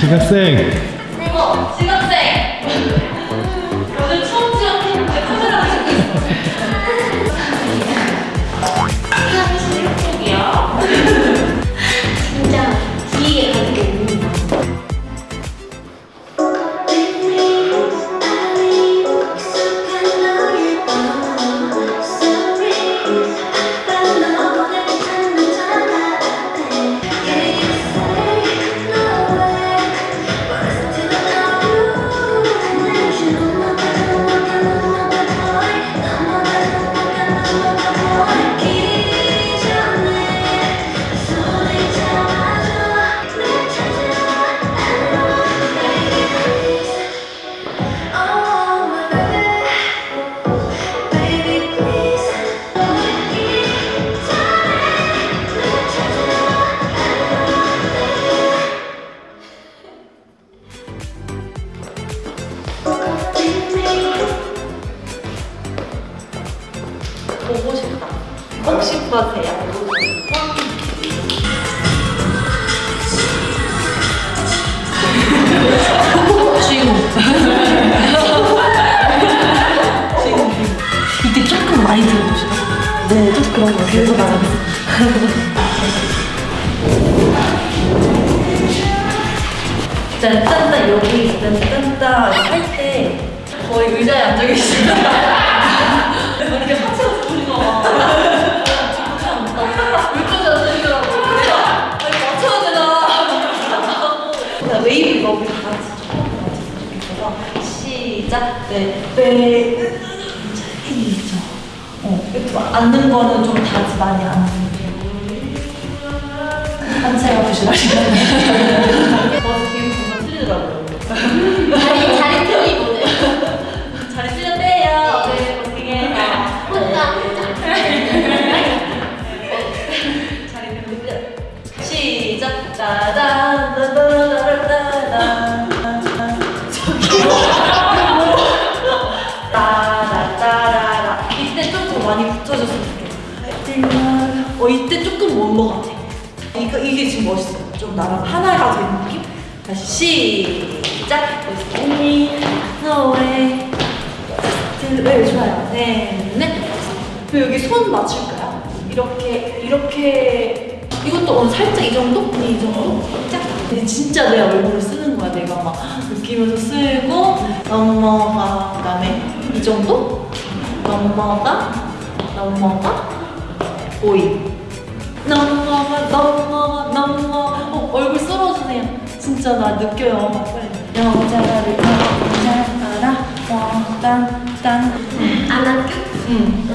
지각 보고 싶다. 혹시 보세요. 주인공. 주인공. 이때 조금 많이 들어봅시다. 네, 좀 그런 거 계속 나가겠습니다. 짠짠짠 여기 짠짠짠 할 때 거의 의자에 앉아. 이렇 좋겠어서 시작. 네, 네. 어, 이렇게 막 앉는 거는 좀다 많이 앉는 게. 한체가 부실하시네. 버스 기분 정말 틀리더라고요. 자리 자리 틀리 보네. 자리 틀렸대요. 네, 어떻게 혼자 혼자. 자리 틀렸대요. 시작. 따다다다다단. 어 이때 조금 먼거 같아. 이거 이게 지금 멋있어. 좀 나랑 하나가 된 느낌? 다시 시작. 언니 노래. 네 좋아요. 네 네. 그리고 여기 손 맞출까요? 이렇게 이렇게 이것도 오늘 살짝 이 정도? 네, 이 정도? 살짝. 근데 진짜 내 얼굴을 쓰는 거야. 내가 막 느끼면서 쓰고 넘어가 그 다음에 이 정도? 넘어가 넘어가 오이 넘어가 넘어가 넘어가 어, 얼굴 썰어주세요. 진짜 나 느껴요. 여자를 여자라. 딴딴. 안 할까? 응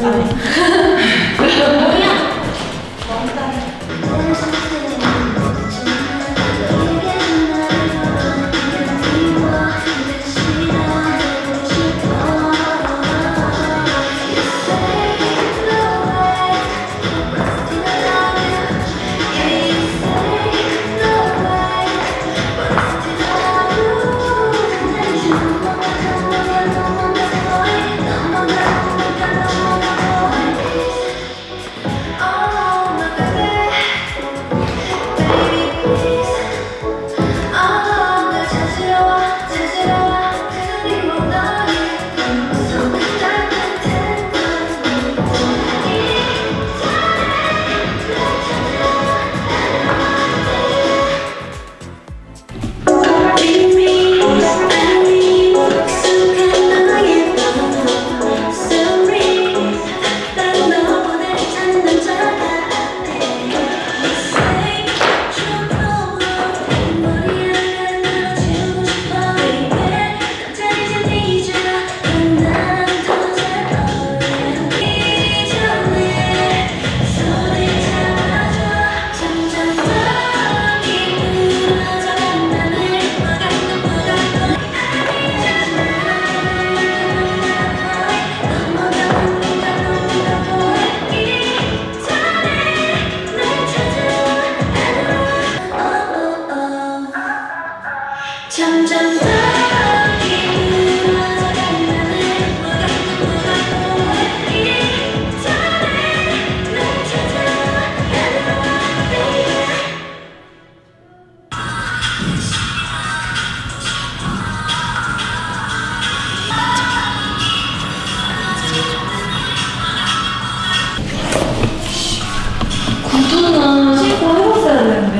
구두는 신고 해봤어야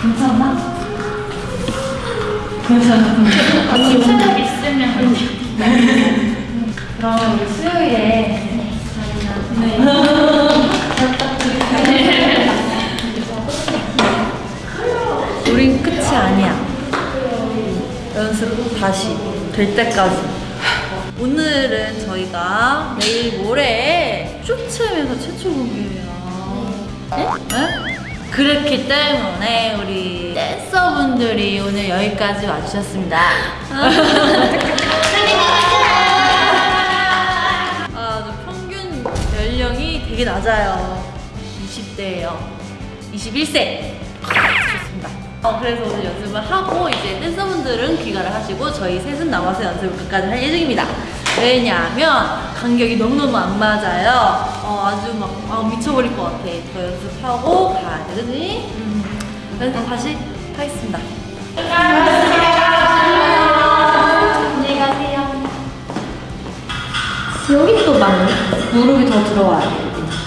괜찮나? 언니 있으면 언니. 그러면 우리 수요일에 우린 끝이 아니야. 연습 다시 될 때까지. 오늘은 저희가 내일 모레 쇼츠에서 최초 공개예요. 네? 네? 그렇기 때문에 우리 댄서분들이 오늘 여기까지 와주셨습니다. 아, 저 평균 연령이 되게 낮아요. 20대예요. 21세. 좋습니다. 어, 그래서 오늘 연습을 하고 이제 댄서분들은 귀가를 하시고 저희 셋은 남아서 연습을 끝까지 할 예정입니다. 왜냐하면 간격이 너무너무 안 맞아요. 어, 아주 막 아, 미쳐버릴 것 같아. 더 연습하고 가야 돼, 그지? 음. 그래서 다시 하겠습니다. 안녕히 가세요. 여기 또 많네. 무릎이 더 들어와야 돼.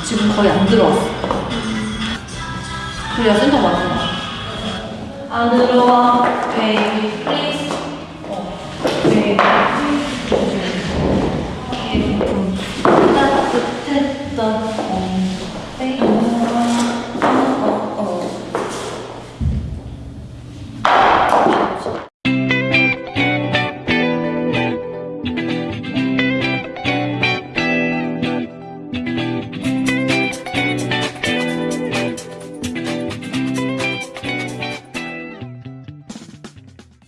지금 거의 안 들어왔어. 그래야 센터 맞는 거야. 안 들어와, baby, please.